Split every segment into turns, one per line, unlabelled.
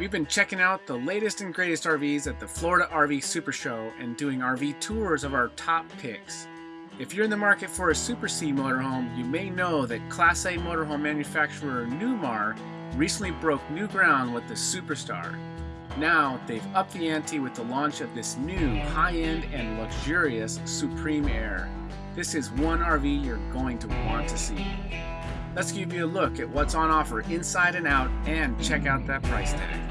We've been checking out the latest and greatest RVs at the Florida RV Super Show and doing RV tours of our top picks. If you're in the market for a Super C motorhome, you may know that Class A motorhome manufacturer Newmar recently broke new ground with the Superstar. Now, they've upped the ante with the launch of this new high-end and luxurious Supreme Aire. This is one RV you're going to want to see. Let's give you a look at what's on offer inside and out and check out that price tag.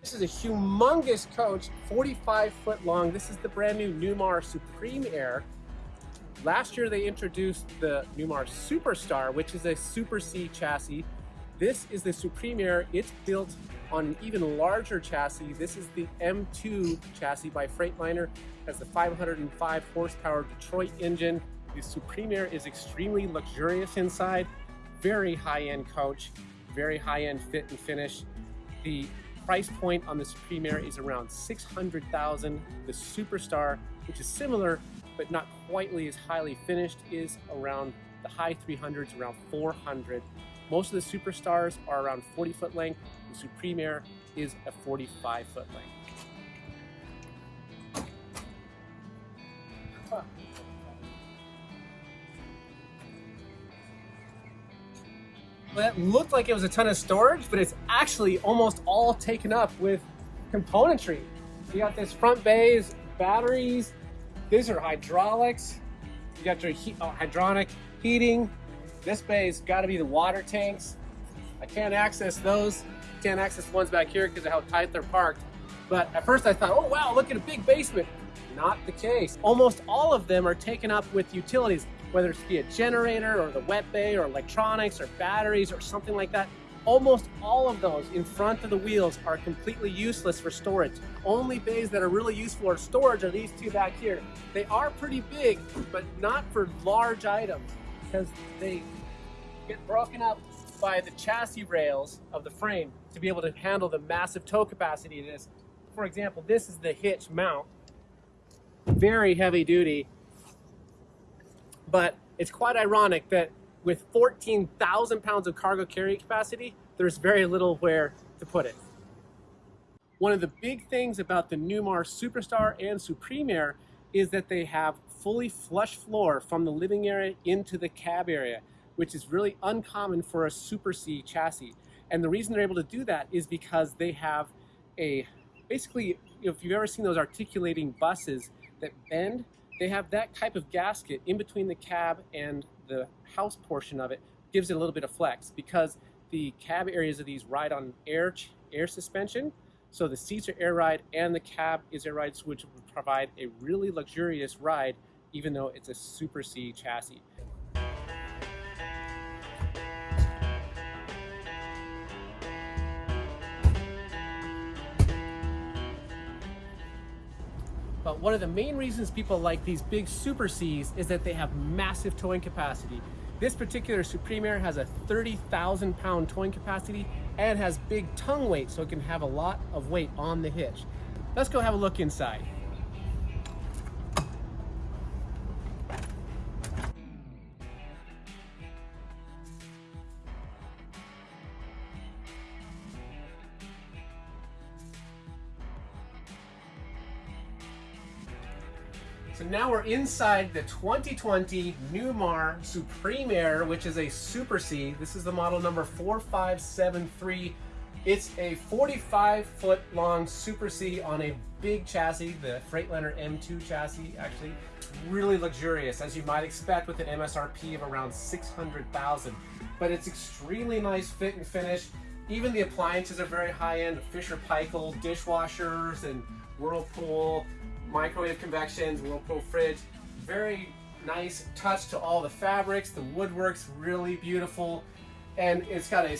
This is a humongous coach, 45 foot long. This is the brand new Newmar Supreme Aire. Last year they introduced the Newmar Superstar, which is a Super C chassis. This is the Supreme Aire. It's built on an even larger chassis. This is the M2 chassis by Freightliner. Has the 505 horsepower Detroit engine. The Supreme Aire is extremely luxurious inside. Very high-end coach, very high-end fit and finish. The price point on the Supreme Aire is around 600,000. The Superstar, which is similar but not quite as highly finished, is around the high 300s, around 400. Most of the Superstars are around 40 foot length. The Supreme Aire is a 45 foot length. Well, it looked like it was a ton of storage, but it's actually almost all taken up with componentry. You got this front bays, batteries, these are hydraulics. You got your heat, oh, uh, hydronic heating. This bay's got to be the water tanks. I can't access those. Can't access the ones back here because of how tight they're parked. But at first I thought, oh wow, look at a big basement. Not the case. Almost all of them are taken up with utilities, whether it's be a generator or the wet bay or electronics or batteries or something like that. Almost all of those in front of the wheels are completely useless for storage. Only bays that are really useful for storage are these two back here. They are pretty big, but not for large items because they get broken up by the chassis rails of the frame to be able to handle the massive tow capacity of this. For example, this is the hitch mount. Very heavy duty, but it's quite ironic that with 14,000 pounds of cargo carrying capacity, there's very little where to put it. One of the big things about the Newmar Superstar and Supreme Aire is that they have fully flush floor from the living area into the cab area, which is really uncommon for a Super C chassis. And the reason they're able to do that is because they have a, basically, if you've ever seen those articulating buses that bend, they have that type of gasket in between the cab and the house portion of it gives it a little bit of flex because the cab areas of these ride on air air suspension. So the seats are air ride and the cab is air ride, which will provide a really luxurious ride, even though it's a Super C chassis. But one of the main reasons people like these big Super Cs is that they have massive towing capacity. This particular Supreme Aire has a 30,000 pound towing capacity and has big tongue weight so it can have a lot of weight on the hitch. Let's go have a look inside. So now we're inside the 2020 Newmar Supreme Aire, which is a Super C. This is the model number 4573. It's a 45 foot long Super C on a big chassis, the Freightliner M2 chassis, actually really luxurious, as you might expect with an MSRP of around 600,000. But it's extremely nice fit and finish. Even the appliances are very high-end, Fisher Paykel dishwashers and Whirlpool microwave convections, Whirlpool fridge. Very nice touch to all the fabrics. The woodwork's really beautiful. And it's got a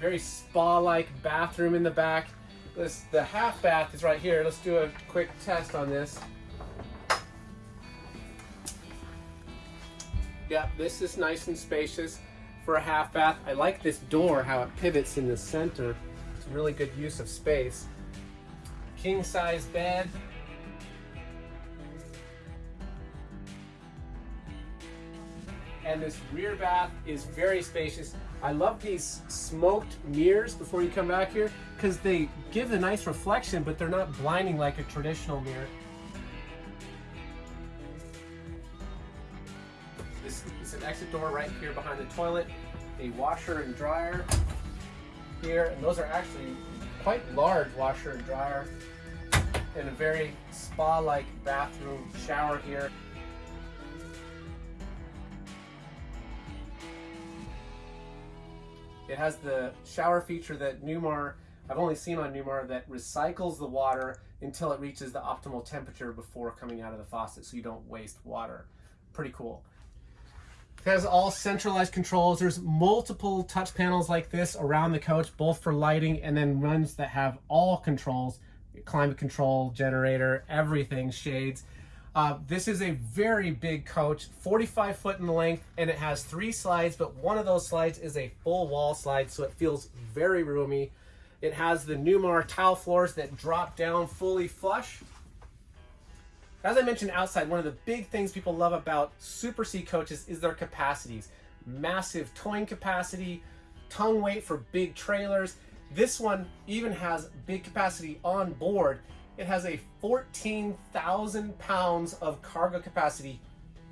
very spa-like bathroom in the back. This, the half bath is right here. Let's do a quick test on this. Yeah, this is nice and spacious for a half bath. I like this door, how it pivots in the center. It's really good use of space. King size bed, and this rear bath is very spacious. I love these smoked mirrors before you come back here because they give a nice reflection, but they're not blinding like a traditional mirror. This is an exit door right here behind the toilet, a washer and dryer here, and those are actually quite large washer and dryer, and a very spa-like bathroom shower here. It has the shower feature that Newmar, I've only seen on Newmar, that recycles the water until it reaches the optimal temperature before coming out of the faucet so you don't waste water. Pretty cool. It has all centralized controls. There's multiple touch panels like this around the coach, both for lighting and then ones that have all controls, climate control, generator, everything, shades. Uh, this is a very big coach, 45 foot in length, and it has three slides, but one of those slides is a full wall slide, so it feels very roomy. It has the Newmar tile floors that drop down fully flush. As I mentioned outside, one of the big things people love about Super C coaches is their capacities. Massive towing capacity, tongue weight for big trailers. This one even has big capacity on board it has a 14,000 pounds of cargo capacity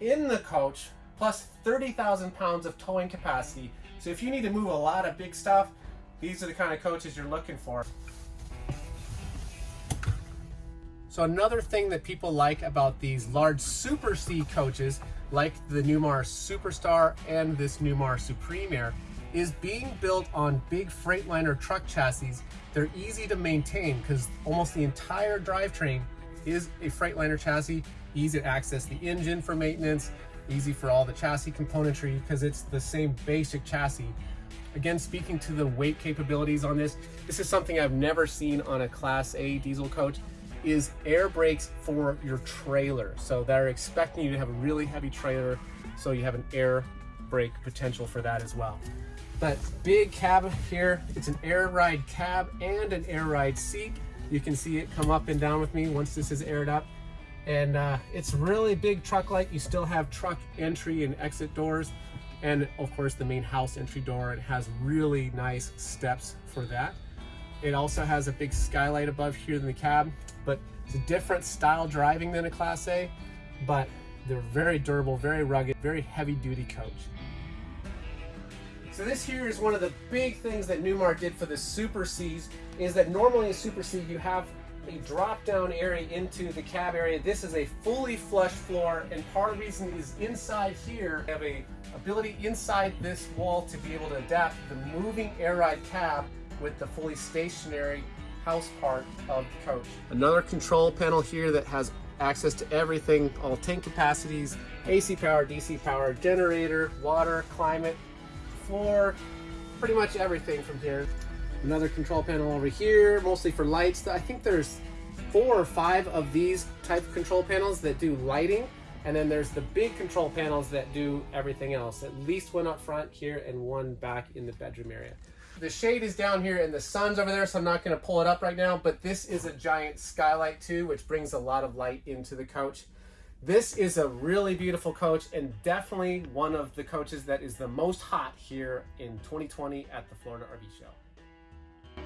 in the coach, plus 30,000 pounds of towing capacity. So if you need to move a lot of big stuff, these are the kind of coaches you're looking for. So another thing that people like about these large Super C coaches, like the Newmar Superstar and this Newmar Supreme Aire, is being built on big Freightliner truck chassis. They're easy to maintain because almost the entire drivetrain is a Freightliner chassis, easy to access the engine for maintenance, easy for all the chassis componentry because it's the same basic chassis. Again, speaking to the weight capabilities on this, this is something I've never seen on a Class A diesel coach, is air brakes for your trailer. So they're expecting you to have a really heavy trailer, so you have an air brake potential for that as well. But big cab here, it's an air ride cab and an air ride seat. You can see it come up and down with me once this is aired up. And uh, it's really big truck-like. You still have truck entry and exit doors. And of course the main house entry door. It has really nice steps for that. It also has a big skylight above here in the cab, but it's a different style driving than a Class A, but they're very durable, very rugged, very heavy duty coach. So this here is one of the big things that Newmar did for the Super Cs, is that normally in Super C you have a drop down area into the cab area. This is a fully flush floor and part of the reason is inside here, you have a ability inside this wall to be able to adapt the moving air ride cab with the fully stationary house part of the coach. Another control panel here that has access to everything, all tank capacities, AC power, DC power, generator, water, climate, floor, pretty much everything from here. Another control panel over here, mostly for lights. I think there's four or five of these type of control panels that do lighting. And then there's the big control panels that do everything else. At least one up front here and one back in the bedroom area. The shade is down here and the sun's over there, so I'm not gonna pull it up right now, but this is a giant skylight too, which brings a lot of light into the coach. This is a really beautiful coach and definitely one of the coaches that is the most hot here in 2020 at the Florida RV Show.